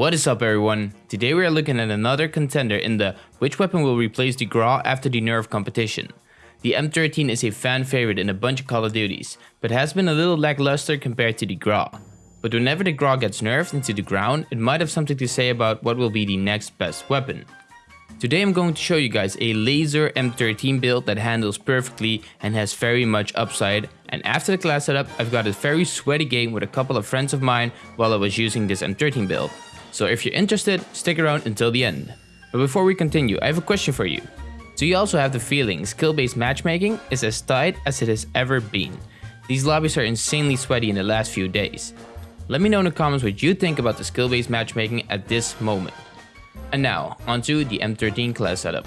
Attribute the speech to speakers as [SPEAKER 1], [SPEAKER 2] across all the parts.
[SPEAKER 1] What is up everyone? Today we are looking at another contender in the which weapon will replace the Grau after the nerf competition. The M13 is a fan favorite in a bunch of Call of Duties, but has been a little lackluster compared to the Grau. But whenever the Grau gets nerfed into the ground, it might have something to say about what will be the next best weapon. Today I'm going to show you guys a laser M13 build that handles perfectly and has very much upside and after the class setup I've got a very sweaty game with a couple of friends of mine while I was using this M13 build. So if you're interested, stick around until the end. But before we continue, I have a question for you. Do you also have the feeling skill-based matchmaking is as tight as it has ever been? These lobbies are insanely sweaty in the last few days. Let me know in the comments what you think about the skill-based matchmaking at this moment. And now, onto the M13 class setup.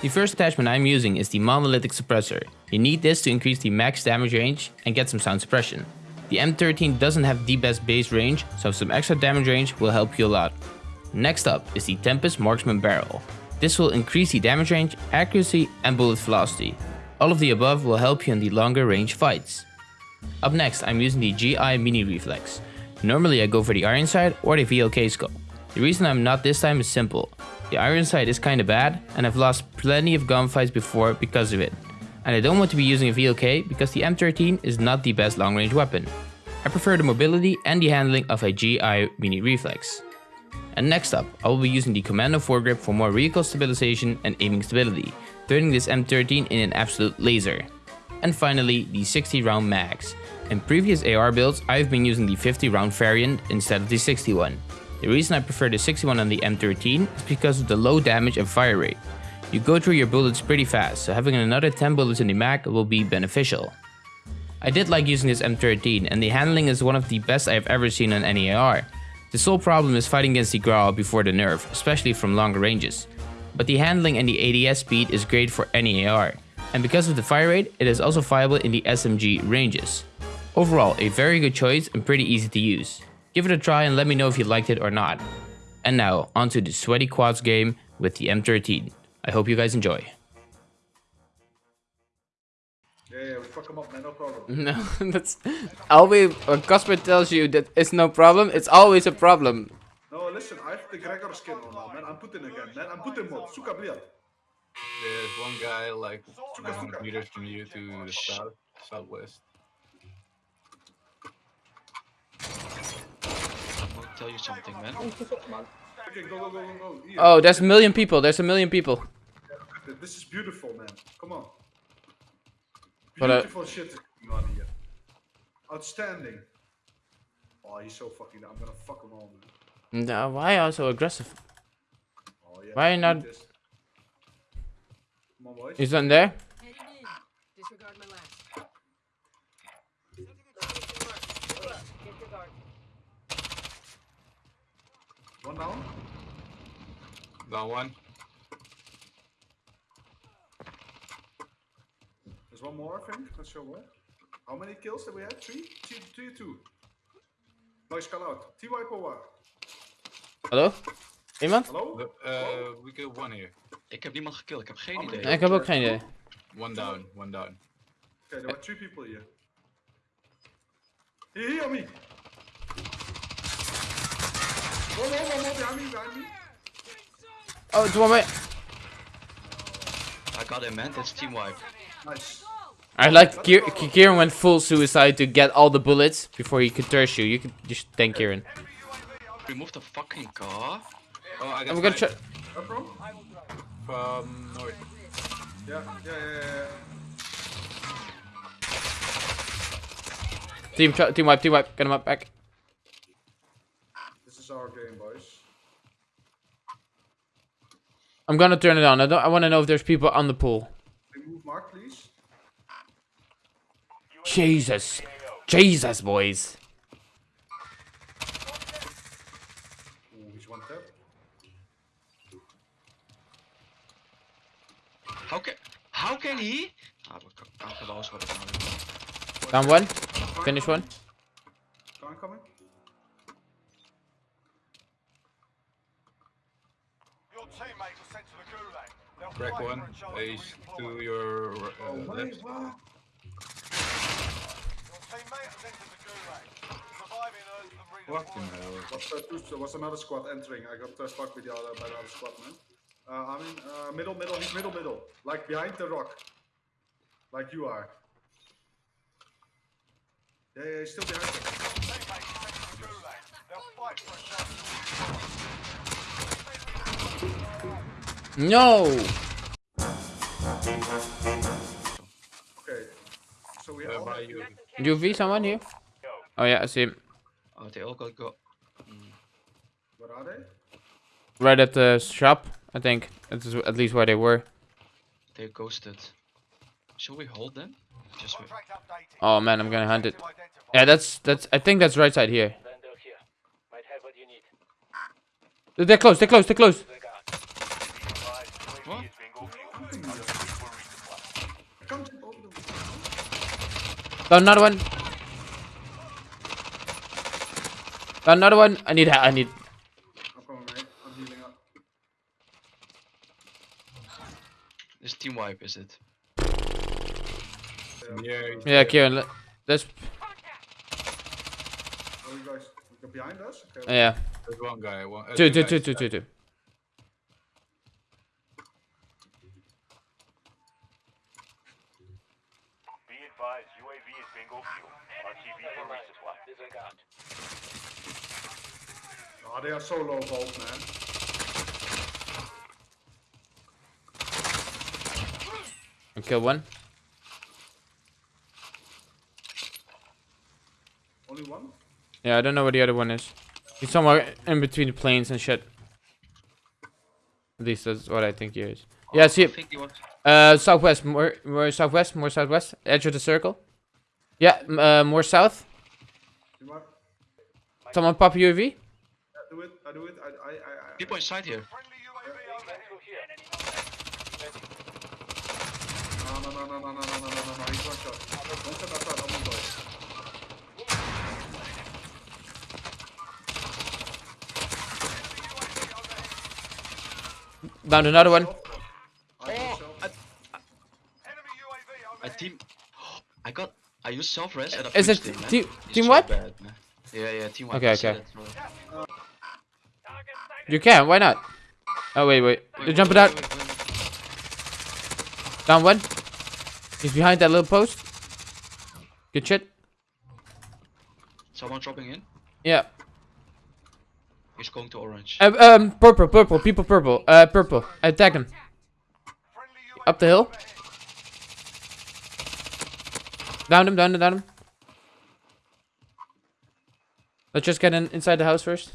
[SPEAKER 1] The first attachment I'm using is the monolithic suppressor. You need this to increase the max damage range and get some sound suppression. The M13 doesn't have the best base range, so some extra damage range will help you a lot. Next up is the Tempest Marksman Barrel. This will increase the damage range, accuracy and bullet velocity. All of the above will help you in the longer range fights. Up next I'm using the GI Mini Reflex. Normally I go for the iron sight or the VLK scope. The reason I'm not this time is simple. The iron sight is kinda bad and I've lost plenty of gunfights before because of it and I don't want to be using a VLK because the M13 is not the best long range weapon. I prefer the mobility and the handling of a GI Mini Reflex. And next up, I will be using the Commando foregrip for more recoil stabilization and aiming stability, turning this M13 in an absolute laser. And finally, the 60 round mags. In previous AR builds, I've been using the 50 round variant instead of the 61. The reason I prefer the 61 on the M13 is because of the low damage and fire rate. You go through your bullets pretty fast, so having another 10 bullets in the mag will be beneficial. I did like using this M13 and the handling is one of the best I have ever seen on any AR. The sole problem is fighting against the Grau before the nerf, especially from longer ranges. But the handling and the ADS speed is great for any AR, and because of the fire rate, it is also viable in the SMG ranges. Overall, a very good choice and pretty easy to use. Give it a try and let me know if you liked it or not. And now, onto the sweaty quads game with the M13. I hope you guys enjoy.
[SPEAKER 2] Yeah, yeah, we fuck him up, man, no problem.
[SPEAKER 1] No, that's always when uh, Casper tells you that it's no problem, it's always a problem.
[SPEAKER 2] No, listen, I have the Gregor skin on now, man. I'm Putin again, man. I'm Putin mode. Suka bliad.
[SPEAKER 3] There's one guy like 900 meters from you to the south, southwest.
[SPEAKER 4] I'll tell you something, man.
[SPEAKER 2] Okay, go, go, go, go, go.
[SPEAKER 1] Oh, there's a million people. There's a million people.
[SPEAKER 2] This is beautiful, man. Come on.
[SPEAKER 1] But, uh,
[SPEAKER 2] Beautiful shit is going on here. Outstanding. Oh, he's so fucking. I'm gonna fuck him all, man.
[SPEAKER 1] No, why are you so aggressive?
[SPEAKER 2] Oh, yeah.
[SPEAKER 1] Why
[SPEAKER 2] eat
[SPEAKER 1] not-
[SPEAKER 2] this. Come on, boys.
[SPEAKER 1] Is one there?
[SPEAKER 5] Disregard my last.
[SPEAKER 2] One down.
[SPEAKER 3] Down one.
[SPEAKER 2] There's one more, I think. Not sure. How many kills did we have? Three? Three, three two. Nice call out. T-Wipe or what?
[SPEAKER 1] Hallo? Iemand?
[SPEAKER 2] Hello?
[SPEAKER 3] The- Uh, we get one here.
[SPEAKER 4] Ik heb niemand gekillt, ik heb geen idee.
[SPEAKER 1] Ik heb ook geen idee.
[SPEAKER 3] One down, one down.
[SPEAKER 2] Okay, there were three people here. Here, here, me. One more, one more behind me, behind me.
[SPEAKER 1] Oh, it's one way.
[SPEAKER 4] I got him, man. That's team wipe.
[SPEAKER 2] Nice.
[SPEAKER 1] I like Kier Kieran went full suicide to get all the bullets before he could thirst you. You could just thank Kieran.
[SPEAKER 4] Remove the fucking car.
[SPEAKER 3] Oh, I got
[SPEAKER 1] I'm gonna try.
[SPEAKER 3] sniped
[SPEAKER 2] Where from?
[SPEAKER 3] from north.
[SPEAKER 2] Yeah, yeah, yeah, yeah.
[SPEAKER 1] Team, try- team wipe, team wipe. Get him up back.
[SPEAKER 2] This is our game, boys.
[SPEAKER 1] I'm gonna turn it on. I don't. I want to know if there's people on the pool.
[SPEAKER 2] Remove Mark, please.
[SPEAKER 1] Jesus, Jesus, boys.
[SPEAKER 2] Oeh, he's one tap.
[SPEAKER 4] How can, how can he? Ah, wat kan, kan gewoon wat ik aan
[SPEAKER 1] Down one. Finish one.
[SPEAKER 2] Car coming.
[SPEAKER 6] Your teammates are sent to the gulag. They'll
[SPEAKER 3] Crack one.
[SPEAKER 6] for
[SPEAKER 3] Ace
[SPEAKER 6] to
[SPEAKER 3] your uh, left.
[SPEAKER 2] wait, what?
[SPEAKER 6] Your teammate has entered the gulag. Surviving earns them
[SPEAKER 3] Fucking hell.
[SPEAKER 2] Was, uh, two, was another squad entering. I got uh, stuck with the other, by the other squad, man. Uh, I mean, uh, middle, middle, he's middle, middle. Like behind the rock. Like you are. Yeah, yeah, he's still behind it.
[SPEAKER 7] Teammates sent to the gulag. They'll fight for a chance.
[SPEAKER 8] No!
[SPEAKER 2] Okay. So we
[SPEAKER 3] Uh,
[SPEAKER 2] all
[SPEAKER 3] by
[SPEAKER 2] have
[SPEAKER 3] you.
[SPEAKER 8] UV, someone here? Oh yeah, I see him.
[SPEAKER 4] They all got go. Mm.
[SPEAKER 2] What are they?
[SPEAKER 8] Right at the shop, I think. That's at least where they were.
[SPEAKER 4] They're ghosted. Should we hold them? Just wait.
[SPEAKER 8] Oh man, I'm gonna hunt it. Yeah, that's that's. I think that's right side here.
[SPEAKER 9] Vendor here. Might have what you need.
[SPEAKER 8] They're close. They're close. They're close.
[SPEAKER 4] What?
[SPEAKER 2] Come to over the
[SPEAKER 8] Down another one. Down another one. I need. I need.
[SPEAKER 2] I'm coming, mate. I'm healing up.
[SPEAKER 4] This team wipe, is it?
[SPEAKER 3] Yeah,
[SPEAKER 8] Yeah,
[SPEAKER 3] dead.
[SPEAKER 8] Kieran. let- Let's.
[SPEAKER 2] You guys behind us? Okay.
[SPEAKER 8] Yeah.
[SPEAKER 3] There's one guy. One, uh,
[SPEAKER 8] Two, two,
[SPEAKER 3] guys.
[SPEAKER 8] two, two, two, two.
[SPEAKER 7] Be advised, UAV is bingo fuel. RTB for resupply.
[SPEAKER 9] Disregard.
[SPEAKER 2] Oh, they are so low volt, man.
[SPEAKER 8] I kill one.
[SPEAKER 2] Only one?
[SPEAKER 8] Yeah, I don't know where the other one is. He's somewhere in between the planes and shit. At least that's what I think he is. Yeah, see
[SPEAKER 4] I
[SPEAKER 8] it.
[SPEAKER 4] think he was.
[SPEAKER 8] Uh, southwest, more, more southwest, more southwest, edge of the circle. Yeah, uh, more south. Someone pop UAV.
[SPEAKER 2] Yeah, do it. I do it. I, I, I, I
[SPEAKER 4] People inside here.
[SPEAKER 7] Friendly UAV overhead.
[SPEAKER 2] No, no, no, no, no, no, no, no, no, no, no. He's one shot. One shot outside. Oh my god.
[SPEAKER 8] Down another one.
[SPEAKER 2] I think oh, so.
[SPEAKER 7] Enemy UAV
[SPEAKER 4] I team. I got. I used self res and I
[SPEAKER 8] Is it
[SPEAKER 4] finished him, man.
[SPEAKER 8] team team what?
[SPEAKER 4] bad. Yeah, yeah, team one.
[SPEAKER 8] Okay, okay. You can. Why not? Oh wait, wait. They're jumping out. Down one. He's behind that little post. Good shit.
[SPEAKER 4] Someone dropping in.
[SPEAKER 8] Yeah.
[SPEAKER 4] He's going to orange.
[SPEAKER 8] Uh, um, purple, purple, people, purple. Uh, purple. Attack him. Up the hill. Down him, down him, down him. Let's just get in inside the house first.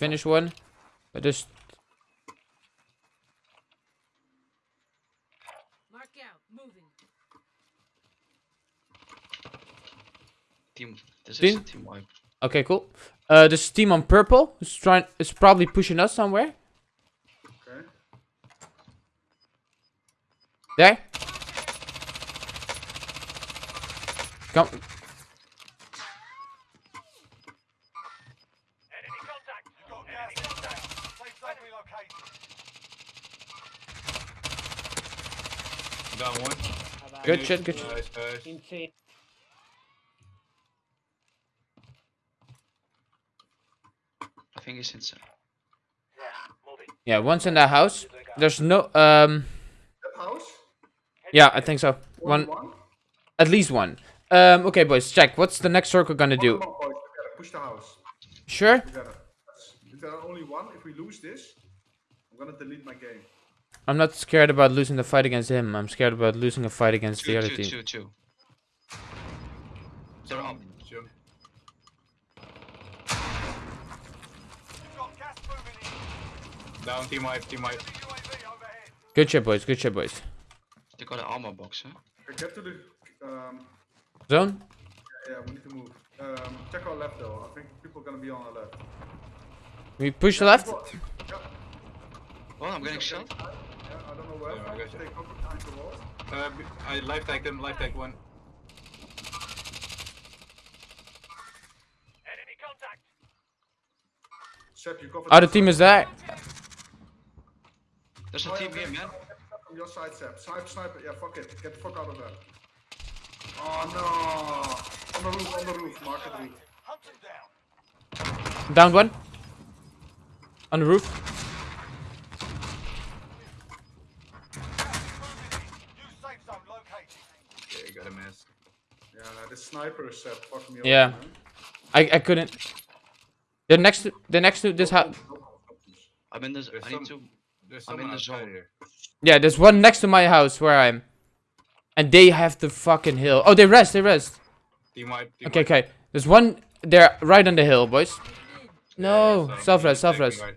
[SPEAKER 8] Finish one. But just
[SPEAKER 5] Mark out. Moving.
[SPEAKER 4] Team. This
[SPEAKER 8] Team?
[SPEAKER 4] a team wipe.
[SPEAKER 8] okay, cool. Uh, this team on purple is trying is probably pushing us somewhere.
[SPEAKER 2] Okay.
[SPEAKER 8] There. Come.
[SPEAKER 7] Enemy contact. You've got gas inbound. Safe zone relocated.
[SPEAKER 3] Down one.
[SPEAKER 8] Good shit, good shit.
[SPEAKER 3] Nice, nice.
[SPEAKER 9] Insane.
[SPEAKER 4] I think he's inside.
[SPEAKER 8] Yeah, one's in that house. There's no um.
[SPEAKER 2] That house?
[SPEAKER 8] Yeah, I think so.
[SPEAKER 2] One.
[SPEAKER 8] One,
[SPEAKER 2] one?
[SPEAKER 8] at least one. Um. Okay, boys, check. What's the next circle gonna do?
[SPEAKER 2] Come on, Push the house.
[SPEAKER 8] Sure.
[SPEAKER 2] Together. If there are only one, if we lose this, I'm gonna delete my game.
[SPEAKER 8] I'm not scared about losing the fight against him. I'm scared about losing a fight against the
[SPEAKER 4] Two,
[SPEAKER 8] other
[SPEAKER 4] two,
[SPEAKER 8] team.
[SPEAKER 4] two, two. They're up.
[SPEAKER 3] Jump.
[SPEAKER 7] You've got gas moving in.
[SPEAKER 3] Down, team wipe, team wipe.
[SPEAKER 7] Friendly UAV overhead.
[SPEAKER 8] Good shit, boys. Good shit, boys.
[SPEAKER 4] They got an armor box, huh?
[SPEAKER 2] Okay, get to the. Um,
[SPEAKER 8] Zone.
[SPEAKER 2] yeah, we need to move. Um, check our left though. I think people are gonna be on our left.
[SPEAKER 8] We push left.
[SPEAKER 2] People- Yeah,
[SPEAKER 4] Well, I'm getting shot.
[SPEAKER 2] yeah, I don't know where.
[SPEAKER 3] Yeah, I got you.
[SPEAKER 2] Stay cover behind the wall.
[SPEAKER 3] Uh, I life tag them. life tag one.
[SPEAKER 7] Enemy contact.
[SPEAKER 2] Seb, you cover.
[SPEAKER 8] Other team is there.
[SPEAKER 4] There's a
[SPEAKER 2] Oh,
[SPEAKER 4] team
[SPEAKER 2] okay.
[SPEAKER 4] here, man.
[SPEAKER 2] From your side, Seb. Snipe, sniper. Yeah, fuck it. Get the fuck out of there. Oh no. On the roof, on the roof. Market roof.
[SPEAKER 6] Hunt them down.
[SPEAKER 8] Down one. On the roof.
[SPEAKER 6] New safe zone located.
[SPEAKER 3] Yeah, you got a miss.
[SPEAKER 2] Yeah, the sniper is uh, Seb. Fuck me
[SPEAKER 8] Yeah.
[SPEAKER 2] over.
[SPEAKER 8] I I couldn't. They're next to they're next to this house.
[SPEAKER 4] I'm in this.
[SPEAKER 3] There's
[SPEAKER 4] I need
[SPEAKER 3] some-
[SPEAKER 4] to. I'm in the zone.
[SPEAKER 3] here.
[SPEAKER 8] Yeah, there's one next to my house where I'm. And they have the fucking hill. Oh, they rest, they rest.
[SPEAKER 3] Team wipe. Team
[SPEAKER 8] Okay,
[SPEAKER 3] wipe.
[SPEAKER 8] okay. There's one there right on the hill, boys.
[SPEAKER 3] Yeah,
[SPEAKER 8] No,
[SPEAKER 3] so
[SPEAKER 8] self
[SPEAKER 3] you
[SPEAKER 8] rest, self
[SPEAKER 3] me
[SPEAKER 8] rest.
[SPEAKER 3] right-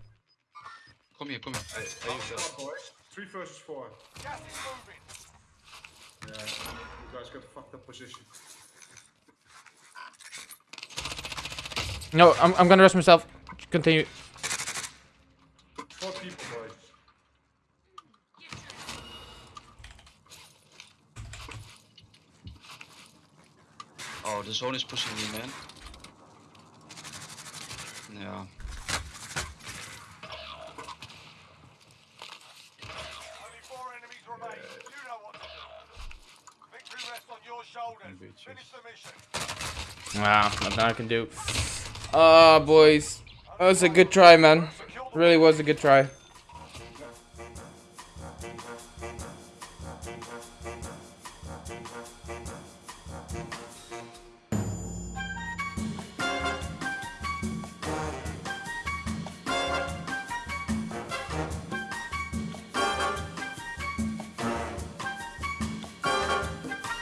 [SPEAKER 4] Come here, come here.
[SPEAKER 3] I, I use that.
[SPEAKER 2] Three versus four.
[SPEAKER 6] Gas is moving.
[SPEAKER 2] Yeah. You guys got fucked up position.
[SPEAKER 8] No, I'm I'm gonna rest myself. Continue.
[SPEAKER 2] Four people, boys.
[SPEAKER 4] Oh, the zone is pushing me, man. Yeah.
[SPEAKER 6] Only four enemies remain. You know what to do. Victory rests on your shoulders.
[SPEAKER 3] bitches.
[SPEAKER 6] Finish the mission.
[SPEAKER 8] Wow, nothing I can do. Ah, boys. That was a good try, man. Really was a good try.